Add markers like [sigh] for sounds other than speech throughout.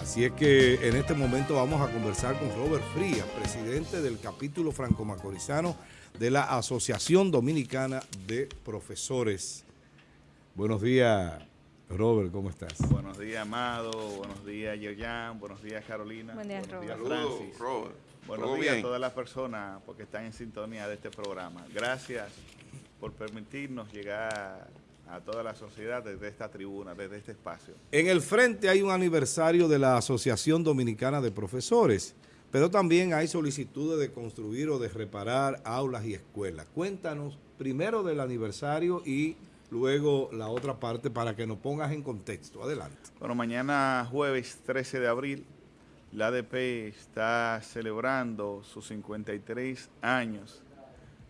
Así es que en este momento vamos a conversar con Robert Frías, presidente del capítulo franco-macorizano de la Asociación Dominicana de Profesores. Buenos días, Robert, ¿cómo estás? Buenos días, Amado. Buenos días, Yoyan. Buenos días, Carolina. Buen día, Buenos días, Robert. Francis. Robert. Buenos ¿Todo días bien? a todas las personas porque están en sintonía de este programa. Gracias por permitirnos llegar a toda la sociedad desde esta tribuna, desde este espacio. En el frente hay un aniversario de la Asociación Dominicana de Profesores, pero también hay solicitudes de construir o de reparar aulas y escuelas. Cuéntanos primero del aniversario y luego la otra parte para que nos pongas en contexto. Adelante. Bueno, mañana jueves 13 de abril, la ADP está celebrando sus 53 años.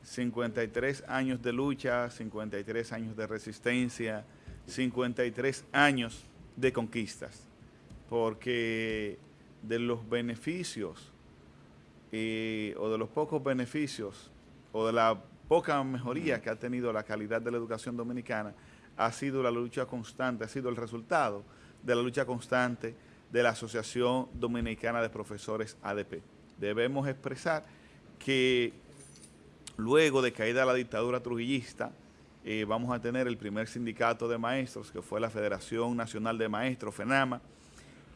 53 años de lucha, 53 años de resistencia, 53 años de conquistas. Porque de los beneficios eh, o de los pocos beneficios o de la poca mejoría que ha tenido la calidad de la educación dominicana ha sido la lucha constante, ha sido el resultado de la lucha constante de la Asociación Dominicana de Profesores ADP. Debemos expresar que luego de caída la dictadura trujillista, eh, vamos a tener el primer sindicato de maestros, que fue la Federación Nacional de Maestros, FENAMA,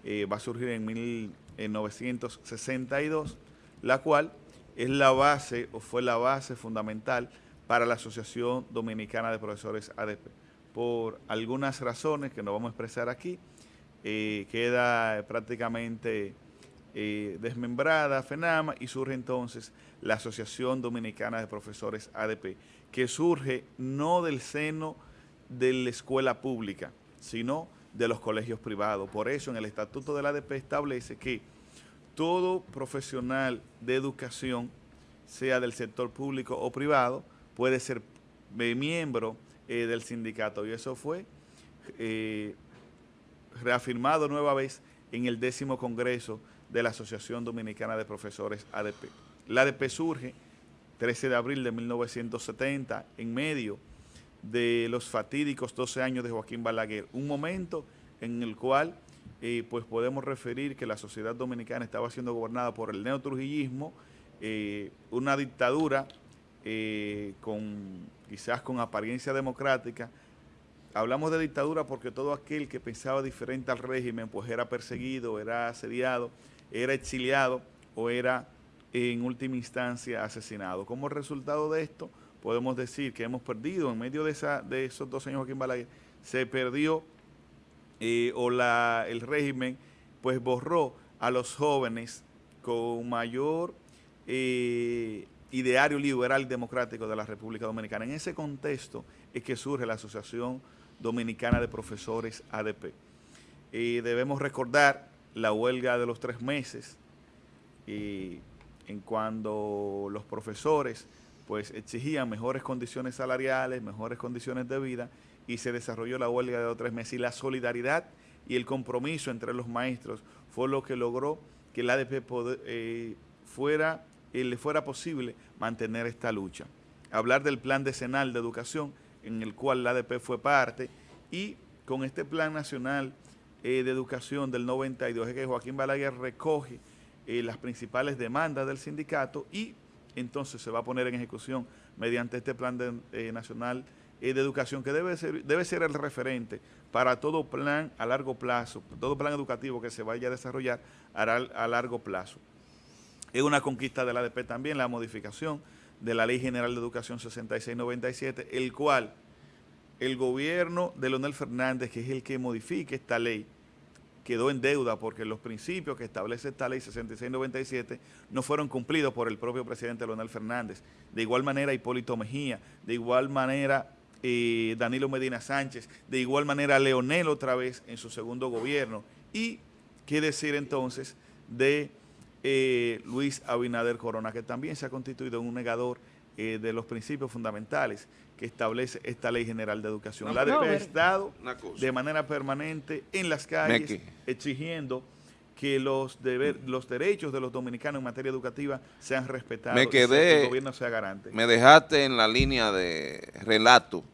eh, va a surgir en 1962, la cual es la base o fue la base fundamental para la Asociación Dominicana de Profesores ADP. Por algunas razones que no vamos a expresar aquí, eh, queda prácticamente eh, desmembrada FENAMA y surge entonces la Asociación Dominicana de Profesores ADP, que surge no del seno de la escuela pública, sino de los colegios privados. Por eso en el Estatuto de la ADP establece que todo profesional de educación, sea del sector público o privado, puede ser eh, miembro eh, del sindicato. Y eso fue reafirmado nueva vez en el décimo congreso de la Asociación Dominicana de Profesores ADP. La ADP surge 13 de abril de 1970 en medio de los fatídicos 12 años de Joaquín Balaguer, un momento en el cual eh, pues podemos referir que la sociedad dominicana estaba siendo gobernada por el neotrujillismo, eh, una dictadura eh, con quizás con apariencia democrática. Hablamos de dictadura porque todo aquel que pensaba diferente al régimen pues era perseguido, era asediado, era exiliado o era en última instancia asesinado. Como resultado de esto, podemos decir que hemos perdido, en medio de, esos dos años Joaquín Balaguer, se perdió eh, o la, el régimen pues borró a los jóvenes con mayor eh, ideario liberal y democrático de la República Dominicana. En ese contexto es que surge la Asociación Dominicana de Profesores ADP. Eh, debemos recordar la huelga de los tres meses, eh, en cuando los profesores pues exigían mejores condiciones salariales, mejores condiciones de vida y se desarrolló la huelga de los tres meses y la solidaridad y el compromiso entre los maestros fue lo que logró que el ADP eh, fuera, eh, le fuera posible mantener esta lucha. Hablar del plan decenal de educación en el cual la ADP fue parte y con este plan nacional eh, de educación del 92 es que Joaquín Balaguer recoge eh, las principales demandas del sindicato y entonces se va a poner en ejecución mediante este plan eh, nacional de educación que debe ser, debe ser el referente para todo plan a largo plazo, todo plan educativo que se vaya a desarrollar a, a largo plazo. Es una conquista de la ADP también la modificación de la Ley General de Educación 6697, el cual el gobierno de Leonel Fernández, que es el que modifica esta ley, quedó en deuda porque los principios que establece esta ley 6697 no fueron cumplidos por el propio presidente Leonel Fernández. De igual manera Hipólito Mejía, de igual manera eh, Danilo Medina Sánchez, de igual manera Leonel otra vez en su segundo gobierno. Y qué decir entonces de eh, Luis Abinader Corona, que también se ha constituido en un negador eh, de los principios fundamentales que establece esta Ley General de Educación. No, la ha Robert. estado de manera permanente en las calles Meque. exigiendo que los, deber, los derechos de los dominicanos en materia educativa sean respetados Me y que el gobierno sea garante. Me dejaste en la línea de relato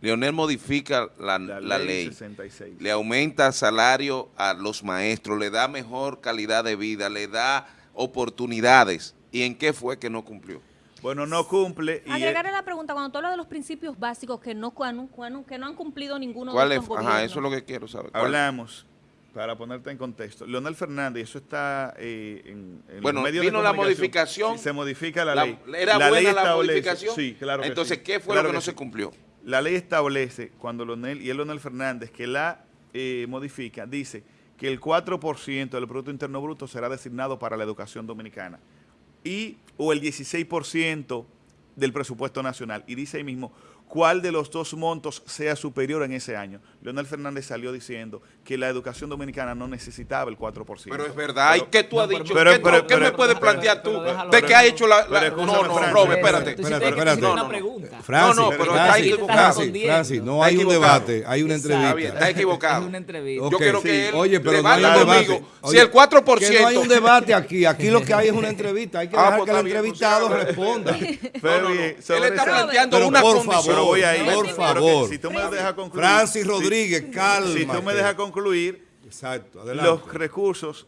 Leonel modifica la, La la ley ley, 66. le aumenta salario a los maestros, le da mejor calidad de vida, le da oportunidades. ¿Y en qué fue que no cumplió? Bueno, no cumple. Y Agregarle la pregunta, cuando tú hablas de los principios básicos que no, han- que no han cumplido ninguno ¿Cuál de es? estos Ajá, eso es lo que quiero saber. Hablamos, para ponerte en contexto, Leonel Fernández, eso está eh, en, en Bueno, los medios de vino la modificación. sí, se modifica la, La- ley. ¿Era buena la establece- modificación? Sí, claro que Entonces, sí, ¿qué fue claro lo que no sí. se cumplió? La ley establece, cuando Leonel, y es Leonel Fernández, que la eh, modifica, dice que el 4% del Producto Interno Bruto será designado para la educación dominicana y o el 16% del presupuesto nacional. Y dice ahí mismo cuál de los dos montos sea superior en ese año. Leonel Fernández salió diciendo que la educación dominicana no necesitaba el 4%. Pero es verdad. ¿Y qué tú has pero- dicho? pero- ¿Qué, tú- pero- qué me pero- puedes pero- plantear tú? pero ¿De qué ha hecho la...? la- pero no, no, Francis. Robert, espérate. Espérate, espérate. No, no. pregunta. Francis, No, no, pero Francis, está equivocado. Francis, Francis, no hay un equivocado. debate, hay una Exacto. Está bien, entrevista. está equivocado. Es una entrevista. Yo quiero sí. que él Oye, pero no hay un conmigo. debate. Si el 4%... Que no hay un debate aquí, aquí lo que hay es una [laughs] entrevista, hay que Ah, dejar pues que el está bien, entrevistado pues, responda. Pero Él está planteando Pero una por condición. Favor, Pero voy ahí. por favor. Si tú me dejas concluir. Francis si- Rodríguez, calma. Si tú me dejas concluir, Exacto, adelante. los recursos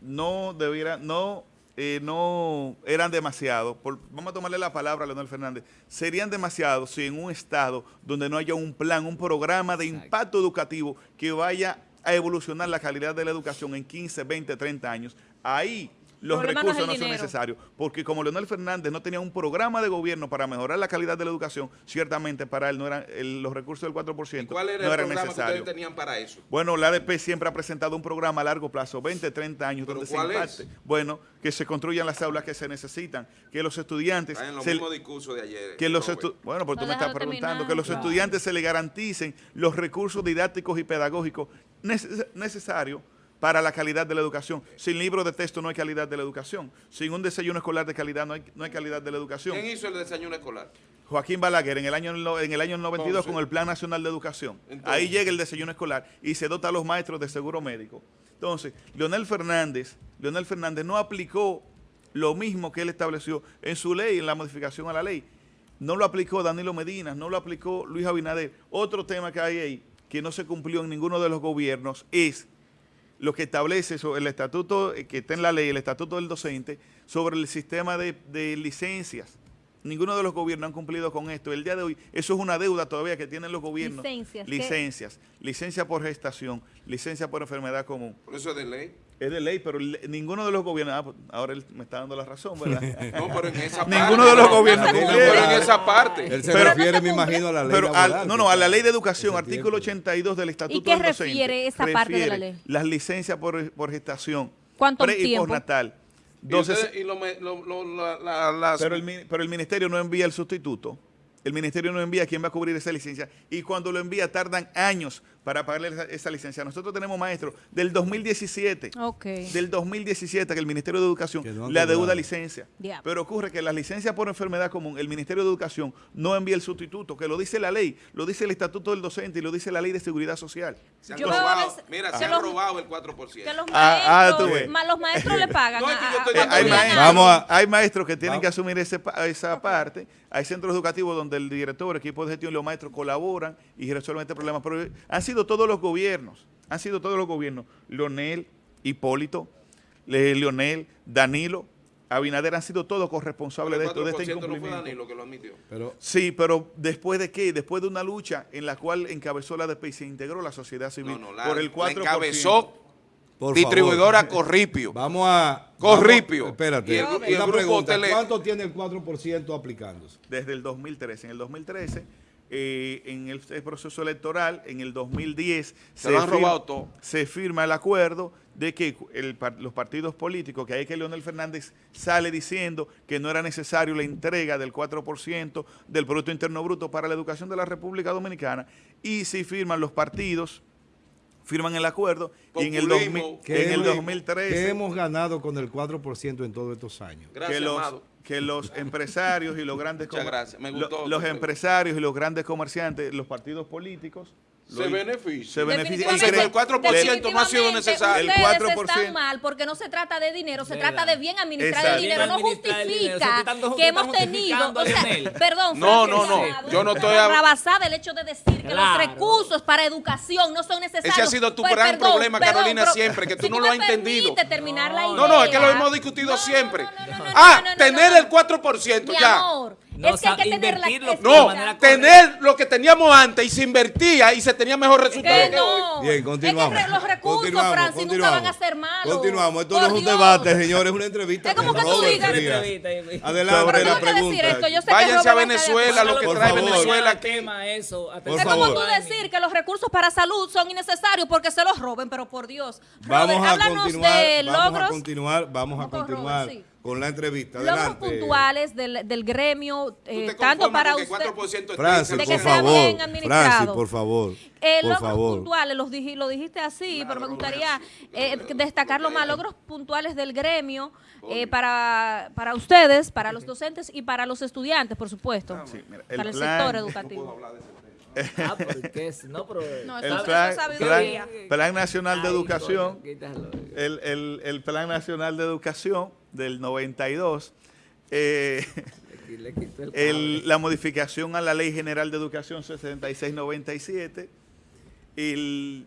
no debieran, no, eh, no eran demasiados. Por- vamos a tomarle la palabra a Leonel Fernández. Serían demasiados si en un estado donde no haya un plan, un programa de Exacto. impacto educativo que vaya a evolucionar la calidad de la educación en 15, 20, 30 años, ahí los Problema recursos no son necesarios. Porque como Leonel Fernández no tenía un programa de gobierno para mejorar la calidad de la educación, ciertamente para él no eran el- los recursos del 4% ¿Cuál era no el eran programa que necesarios. ustedes tenían para eso? Bueno, la ADP siempre ha presentado un programa a largo plazo, 20, 30 años, ¿Pero donde se es? Bueno, que se construyan las aulas que se necesitan, que los estudiantes... Está en los se- mismos discursos de ayer. que los bueno, pues tú me estás preguntando, terminar. que los Claro. estudiantes se les garanticen los recursos didácticos y pedagógicos neces- necesarios para la calidad de la educación. Sin libros de texto no hay calidad de la educación. Sin un desayuno escolar de calidad no hay, no hay calidad de la educación. ¿Quién hizo el desayuno escolar? Joaquín Balaguer en el año en el año 92 Entonces. con el Plan Nacional de Educación. Entonces. Ahí llega el desayuno escolar y se dota a los maestros de seguro médico. Entonces, Leonel Fernández, Leonel Fernández no aplicó lo mismo que él estableció en su ley, en la modificación a la ley. No lo aplicó Danilo Medina, no lo aplicó Luis Abinader. Otro tema que hay ahí que no se cumplió en ninguno de los gobiernos es lo que establece el estatuto eh, que está en la ley, el estatuto del docente, sobre el sistema de, de licencias. Ninguno de los gobiernos han cumplido con esto. El día de hoy, eso es una deuda todavía que tienen los gobiernos. Licencias, ¿qué? Licencias. Licencia por gestación, licencia por enfermedad común. Por eso es de ley. Es de ley, pero ninguno de los gobiernos, ah, pues, ahora él me está dando la razón, ¿verdad? [laughs] No, pero en esa parte. Ninguno de los gobiernos No, pero en esa parte. Él se Pero- refiere, me imagino, a la ley Pero al- laboral, no, que no, a la ley de educación, artículo tiempo. 82 del Estatuto ¿Y qué del Docente, refiere esa parte de la ley? Las licencias por, por gestación, ¿Cuánto pre y tiempo? postnatal. Y, Entonces, ustedes- y lo me- lo- lo- la- la- las- pero, el, pero el ministerio no envía el sustituto. El ministerio no envía quién va a cubrir esa licencia. Y cuando lo envía tardan años para pagarle esa, esa licencia. Nosotros tenemos maestros del 2017. Ok. Del 2017 que el Ministerio de Educación no le adeuda licencia. Diablo. Pero ocurre que las licencias por enfermedad común, el Ministerio de Educación no envía el sustituto, que lo dice la ley, lo dice el Estatuto del Docente y lo dice la Ley de Seguridad Social. se han robado, mira, que se han los- robado el 4%. Que los Ah, ah, maestros, tú ves. ma- los maestros le [laughs] pagan. No, es que yo estoy Eh, hay, maestros. Vamos a- hay maestros que tienen Vamos. que asumir ese pa- esa parte. Hay centros educativos donde el director, equipo de gestión y los maestros colaboran y resuelven este problema. Pero han sido todos los gobiernos, han sido todos los gobiernos. Leonel, Hipólito, Le- Leonel, Danilo, Abinader han sido todos corresponsables de esto, de este 4% no fue incumplimiento. Danilo que lo admitió. Pero Sí, pero después de qué? Después de una lucha en la cual encabezó la ADP y se integró la sociedad civil No, no, la, por el la 4%. encabezó por distribuidora favor, Corripio. [laughs] Vamos a... Corripio. vamos- espérate, Y el- y el una grupo pregunta. Tele- ¿Cuánto tiene el 4% aplicándose? desde el 2013. En el 2013, eh, en el, el proceso electoral, en el 2010, Se lo han fir- robado todo. se firma el acuerdo de que el los partidos políticos, que hay que Leonel Fernández sale diciendo que no era necesario la entrega del 4% del Producto Interno Bruto para la educación de la República Dominicana, y si firman los partidos, firman el acuerdo, y en el, Populismo. 2000 ¿Qué en el hemos- 2013 ¿Qué hemos ganado con el 4% en todos estos años? Gracias, que los, amado. Que los empresarios y los grandes Muchas comer- gracias. Me lo- gustó los empresarios y los grandes comerciantes, los partidos políticos, Se beneficia. Se beneficia. Que el 4% no ha sido necesario. El Ustedes 4%. están mal porque no se trata de dinero, se ¿Verdad? trata de bien administrar Exacto. el dinero. No el dinero. justifica O sea, que hemos tenido, o sea, perdón, No, no, no. Yo no es estoy rabasada el hecho de decir que Claro. los recursos para educación no son necesarios. Ese ha sido tu Pues, gran perdón, problema, perdón, Carolina, pero siempre, que tú si no me lo has entendido. la idea. No, no, es que lo hemos discutido siempre. no, no, no, no, ah, no, no, no, tener no. el 4% Mi ya. amor, No, es que hay que tener la de No, manera tener lo que teníamos antes y se invertía y se tenía mejor resultado Que que no. Bien, continuamos. Es que los recursos, Continuamos, Francis, nunca continuamos. van a ser malos. Continuamos. Esto Por no es un Dios. debate, señores, es una entrevista Es como que tú digas- Adelante Pero la que pregunta. decir esto, yo sé que Váyanse a estar de Venezuela, lo que Por trae favor. Venezuela tema eso. Por Es favor. como tú decir que los recursos para salud son innecesarios porque se los roben, pero por Dios. Robert, Vamos a háblanos continuar, de vamos a logros, continuar, vamos a continuar Robert, sí. Con la entrevista. logros Adelante. puntuales del, del gremio, ¿Tú eh, tanto para usted. 4% esté Francis, de por que sea favor. bien administrado. Francis, por favor. Eh, por logros favor. puntuales, los dij- lo dijiste así, pero me gustaría eh, destacar los más logros puntuales del gremio eh, para, para ustedes, para los docentes y para los estudiantes, por supuesto, Sí, mira, el para el plan- sector educativo. [laughs] Ah, porque es, no, pero... No, El eso, eso plan, plan- Plan Nacional de Ay, Educación, el, el- el Plan Nacional de Educación del 92, eh, el la modificación a la Ley General de Educación 7697, el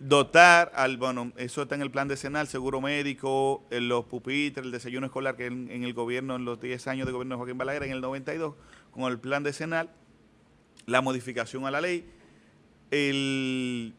dotar al, bueno, eso está en el plan decenal, seguro médico, en los pupitres, el desayuno escolar, que en, en el gobierno, en los 10 años de gobierno de Joaquín Balaguer, en el 92, con el plan decenal, la modificación a la ley, el,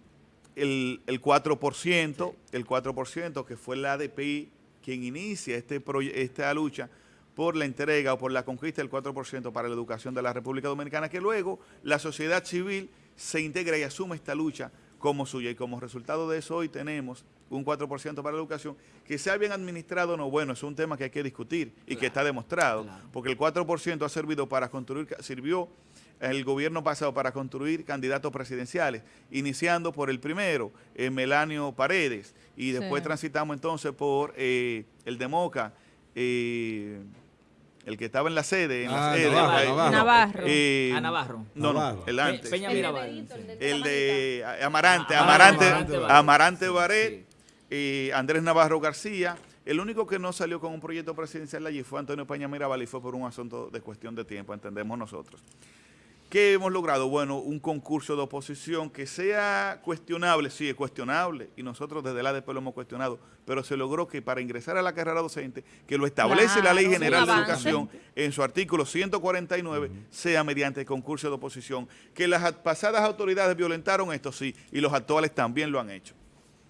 el, el 4%, el 4% que fue la ADPI quien inicia este esta lucha por la entrega o por la conquista del 4% para la educación de la República Dominicana, que luego la sociedad civil se integra y asume esta lucha como suya. Y como resultado de eso hoy tenemos un 4% para la educación, que sea bien administrado o no, bueno, es un tema que hay que discutir y que está demostrado, claro. porque el 4% ha servido para construir, sirvió el gobierno pasado para construir candidatos presidenciales, iniciando por el primero, eh, Melanio Paredes, y después Sí. transitamos entonces por eh, el de Moca, eh, el que estaba en la sede, en la Ah, sede, Navarro, Navarro. Navarro. eh, A Navarro. No, no, el antes. Peña El Mirabal. el de Amarante, Ah, Amarante, Amarante Amarante, eh, Andrés Navarro García. El único que no salió con un proyecto presidencial allí fue Antonio Peña Mirabal y fue por un asunto de cuestión de tiempo, entendemos nosotros. ¿Qué hemos logrado? Bueno, un concurso de oposición que sea cuestionable, sí, es cuestionable, y nosotros desde la ADP lo hemos cuestionado, pero se logró que para ingresar a la carrera docente, que lo establece la Ley General de. Educación en su artículo 149, sea mediante concurso de oposición. Que las pasadas autoridades violentaron esto, sí, y los actuales también lo han hecho.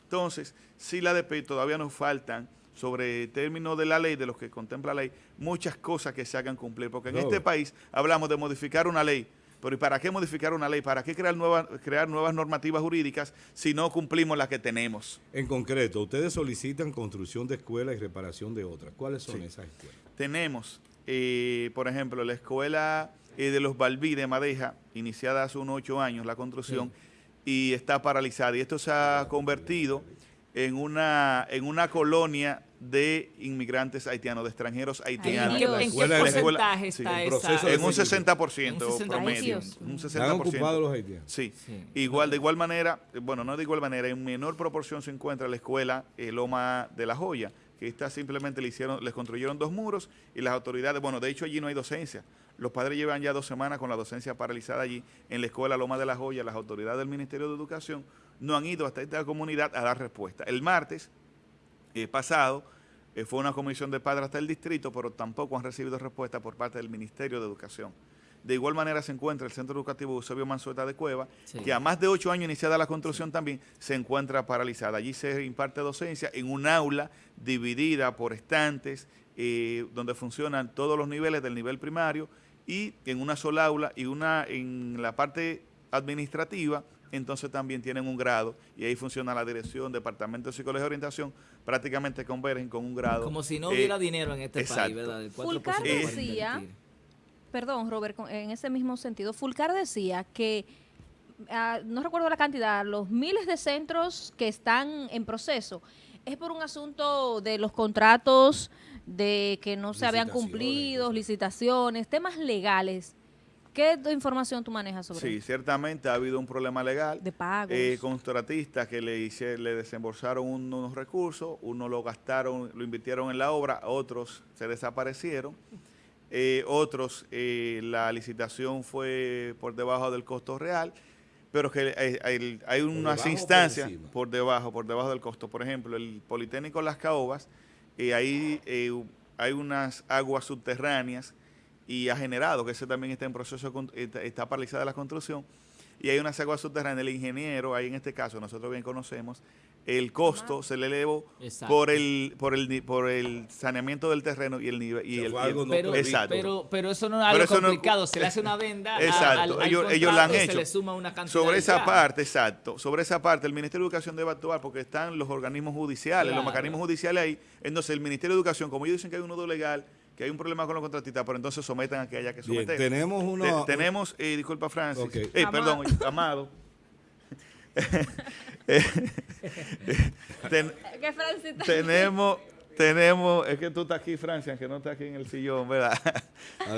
Entonces, si la ADP todavía nos faltan sobre términos de la ley, de los que contempla la ley, muchas cosas que se hagan cumplir, porque en No. este país hablamos de modificar una ley, pero ¿y para qué modificar una ley? ¿Para qué crear nuevas, crear nuevas normativas jurídicas si no cumplimos las que tenemos? En concreto, ustedes solicitan construcción de escuelas y reparación de otras. ¿Cuáles son esas escuelas? Tenemos, eh, por ejemplo, la escuela eh, de los Balbí de Madeja, iniciada hace unos ocho años la construcción, y está paralizada. Y esto se ha convertido en una, en una colonia de inmigrantes haitianos, de extranjeros haitianos. ¿En qué escuela- porcentaje sí, está esa? de En un Sí. 60% Un 60%. promedio. Un ¿Se han ocupado 60%. los haitianos? Sí. Sí. Igual, de igual manera, bueno, no de igual manera, en menor proporción se encuentra la escuela eh, Loma de la Joya, que esta simplemente le hicieron, les construyeron dos muros y las autoridades, bueno, de hecho allí no hay docencia. Los padres llevan ya dos semanas con la docencia paralizada allí en la escuela Loma de la Joya. Las autoridades del Ministerio de Educación no han ido hasta esta comunidad a dar respuesta. El martes eh, pasado eh, fue una comisión de padres hasta el distrito, pero tampoco han recibido respuesta por parte del Ministerio de Educación. De igual manera se encuentra el Centro Educativo Eusebio Manzueta de Cueva, Sí. que a más de ocho años iniciada la construcción también se encuentra paralizada. Allí se imparte docencia en un aula dividida por estantes, eh, donde funcionan todos los niveles del nivel primario y en una sola aula y una en la parte administrativa, entonces también tienen un grado y ahí funciona la dirección, departamento de psicología y orientación, prácticamente convergen con un grado. Como si no eh, hubiera dinero en este exacto. país, ¿verdad? El 4% Fulcar decía-. Perdón, Robert, con- en ese mismo sentido, Fulcar decía que, ah, no recuerdo la cantidad, los miles de centros que están en proceso, es por un asunto de los contratos, de que no se habían cumplido, licitaciones, temas legales. ¿Qué información tú manejas sobre Sí, eso? ciertamente ha habido un problema legal. De pagos. Eh, contratistas que le, hice- le desembolsaron un- unos recursos, unos lo gastaron, lo invirtieron en la obra, otros se desaparecieron, eh, otros eh, la licitación fue por debajo del costo real, pero que eh, hay, hay unas por instancias por debajo, por debajo del costo. Por ejemplo, el Politécnico Las Caobas, eh, ahí eh, hay unas aguas subterráneas y ha generado, que ese también está en proceso, de está, está paralizada la construcción, y hay unas aguas subterráneas, el ingeniero, ahí en este caso, nosotros bien conocemos, el costo se le elevó Exacto. por el, por el por el saneamiento del terreno y el nivel y el, algo Pero. Exacto. pero, pero eso no es algo eso no- complicado. se le hace una [laughs] venda a- Exacto, al ellos- ellos la han hecho. Se le suma una cantidad Sobre esa ya. parte, exacto, sobre esa parte el Ministerio de Educación debe actuar porque están los organismos judiciales, los mecanismos judiciales ahí. Entonces el Ministerio de Educación, como ellos dicen que hay un nudo legal, que hay un problema con los contratistas, pero entonces sometan a que haya que Bien, someter. tenemos Te- uno... tenemos, eh, disculpa Francis, eh, Amado. perdón, Amado. [laughs] Eh, [laughs] ten- ¿Qué Francita? tenemos, tenemos, es que tú estás aquí, Francia, que no estás aquí en el sillón, ¿verdad?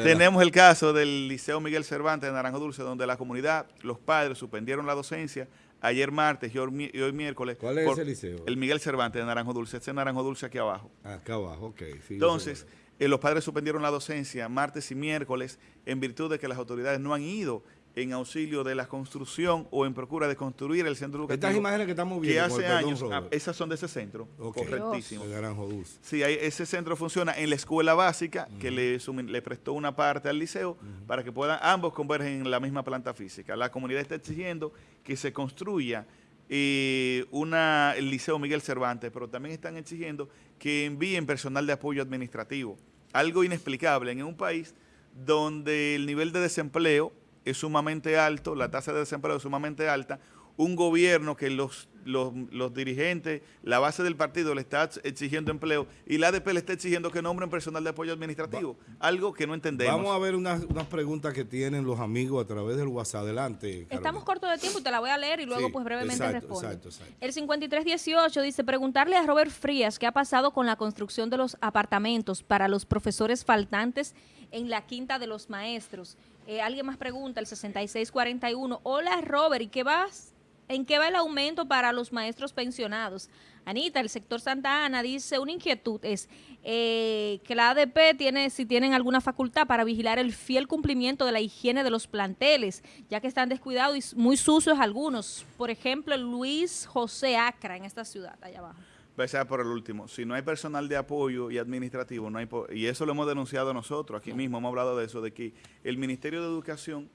Tenemos el caso del Liceo Miguel Cervantes de Naranjo Dulce, donde la comunidad, los padres suspendieron la docencia ayer martes y hoy, mi- y hoy miércoles. ¿Cuál es ese liceo? El Miguel Cervantes de Naranjo Dulce, este es Naranjo Dulce aquí abajo. Acá abajo, ok. sí, Entonces. Eh, los padres suspendieron la docencia martes y miércoles en virtud de que las autoridades no han ido en auxilio de la construcción o en procura de construir el centro educativo. Estas imágenes que estamos que viendo, con hace el años, ah, esas son de ese centro, correctísimo. Naranjo Dulce. Sí, hay- ese centro funciona en la escuela básica que le, prestó una parte al liceo para que puedan ambos convergen en la misma planta física. La comunidad está exigiendo que se construya eh, una, el Liceo Miguel Cervantes, pero también están exigiendo que envíen personal de apoyo administrativo. Algo inexplicable en un país donde el nivel de desempleo es sumamente alto, la tasa de desempleo es sumamente alta, un gobierno que los, los, los dirigentes, la base del partido le está exigiendo empleo y la ADP le está exigiendo que nombren personal de apoyo administrativo, algo que no entendemos. Vamos a ver unas, unas preguntas que tienen los amigos a través del WhatsApp. Adelante, Carolina. Estamos cortos de tiempo y te la voy a leer y luego Sí, pues brevemente exacto, respondo. exacto, exacto. El 5318 dice, preguntarle a Robert Frías qué ha pasado con la construcción de los apartamentos para los profesores faltantes en la Quinta de los Maestros. Eh, Alguien más pregunta, el 6641, hola Robert, ¿y qué vas? ¿En qué va el aumento para los maestros pensionados? Anita, el sector Santa Ana dice, una inquietud es eh, que la ADP tiene, si tienen alguna facultad para vigilar el fiel cumplimiento de la higiene de los planteles, ya que están descuidados y muy sucios algunos. Por ejemplo, Luis José Acra en esta ciudad, allá abajo. Empezar por el último. Si no hay personal de apoyo y administrativo, no hay y eso lo hemos denunciado nosotros, aquí mismo hemos hablado de eso, de que el Ministerio de Educación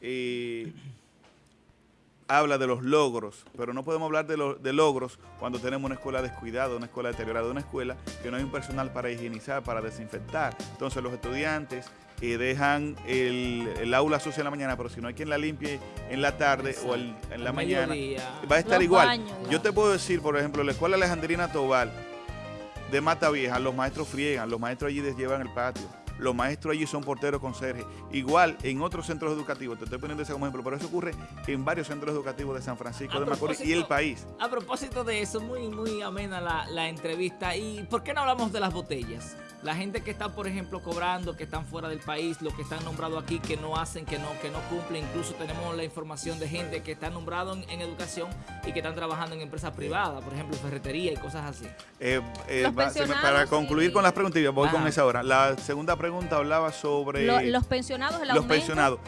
eh, habla de los logros, pero no podemos hablar de, los de logros cuando tenemos una escuela descuidada, una escuela deteriorada, una escuela que no hay un personal para higienizar, para desinfectar. Entonces los estudiantes eh, dejan el, el aula sucia en la mañana, pero si no hay quien la limpie en la tarde o el- en la mañana, mediodía. va a estar Los igual. baños, Yo te puedo decir, por ejemplo, la escuela Alejandrina Tobal de Mata Vieja, los maestros friegan, los maestros allí les llevan el patio, los maestros allí son porteros conserjes. Igual en otros centros educativos, te estoy poniendo ese como ejemplo, pero eso ocurre en varios centros educativos de San Francisco A de Macorís y el país. A propósito de eso, muy, muy amena la, la entrevista. ¿Y por qué no hablamos de las botellas? La gente que está, por ejemplo, cobrando, que están fuera del país, los que están nombrados aquí, que no hacen, que no, que no cumplen. Incluso tenemos la información de gente que está nombrado en, en educación y que están trabajando en empresas privadas, por ejemplo, ferretería y cosas así. Eh, eh, para concluir y- con las preguntas, y voy con esa ahora. La segunda pregunta hablaba sobre Lo- los pensionados, el los aumento. pensionados.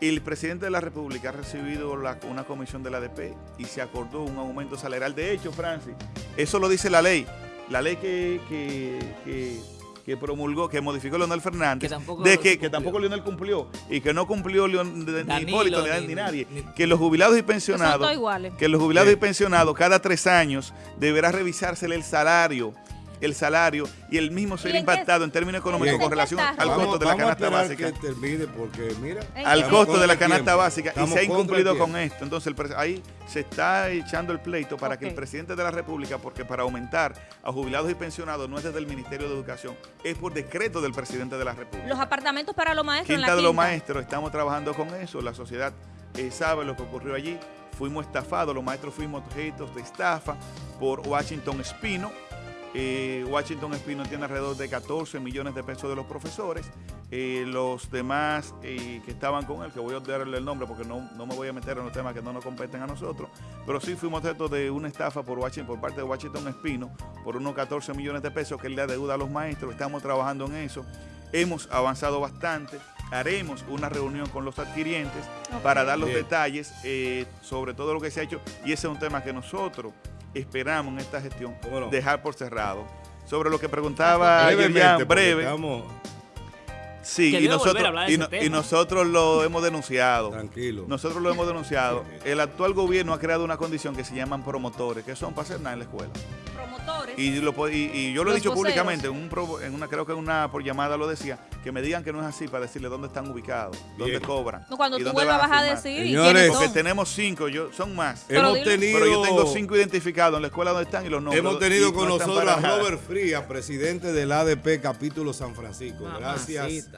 El presidente de la República ha recibido la- una comisión de la ADP y se acordó un aumento salarial. De hecho, Francis, eso lo dice la ley. La ley que, que, que- que promulgó, que modificó Leonel Fernández, Que tampoco de que, tampoco Leonel cumplió y que no cumplió Leon- de- ni Hipólito ni, ni- ni nadie. ni- que los jubilados y pensionados que los jubilados Sí. y pensionados cada tres años deberá revisársele el salario, el salario y el mismo ser ¿Y en impactado en términos económicos en con relación al costo de la canasta básica. que termine porque, mira... ¿En Al costo de la canasta básica. Y se ha incumplido con esto. Entonces el ahí se está echando el pleito para que el presidente de la República, porque para aumentar a jubilados y pensionados no es desde el Ministerio de Educación, es por decreto del presidente de la República. Los apartamentos para los maestros en Quinta la de los maestros, estamos trabajando con eso, la sociedad eh, sabe lo que ocurrió allí, fuimos estafados, los maestros fuimos objetos de estafa por Washington Espino, Eh, Washington Espino tiene alrededor de 14 millones de pesos de los profesores eh, los demás eh, que estaban con él, que voy a darle el nombre porque no, no me voy a meter en los temas que no nos competen a nosotros, pero sí fuimos objeto de una estafa por, Washington, por parte de Washington Espino por unos 14 millones de pesos que él le deuda a los maestros. Estamos trabajando en eso. Hemos avanzado bastante. Haremos una reunión con los adquirientes para dar los Bien. detalles sobre todo lo que se ha hecho. Y ese es un tema que nosotros esperamos en esta gestión dejar por cerrado. Sobre lo que preguntaba Brevemente, Yerjan, porque breve. estamos Sí, y nosotros, y, no- y nosotros lo hemos denunciado. tranquilos. Nosotros lo hemos denunciado. [laughs] El actual gobierno ha creado una condición que se llaman promotores, que son para hacer nada en la escuela. Y, lo y- y yo lo he dicho voceros. públicamente, en, un pro- en una, creo que en una por llamada lo decía, que me digan que no es así para decirle dónde están ubicados, dónde Bien. cobran. No, cuando y tú dónde vuelvas vas a firmar. decir ¿y Señores, Porque son? tenemos cinco, yo, son más. Pero hemos dilo. tenido, Pero yo tengo cinco identificados en la escuela donde están y los nombres. hemos tenido con no nosotros a. Robert Frías, presidente del ADP capítulo San Francisco. Gracias.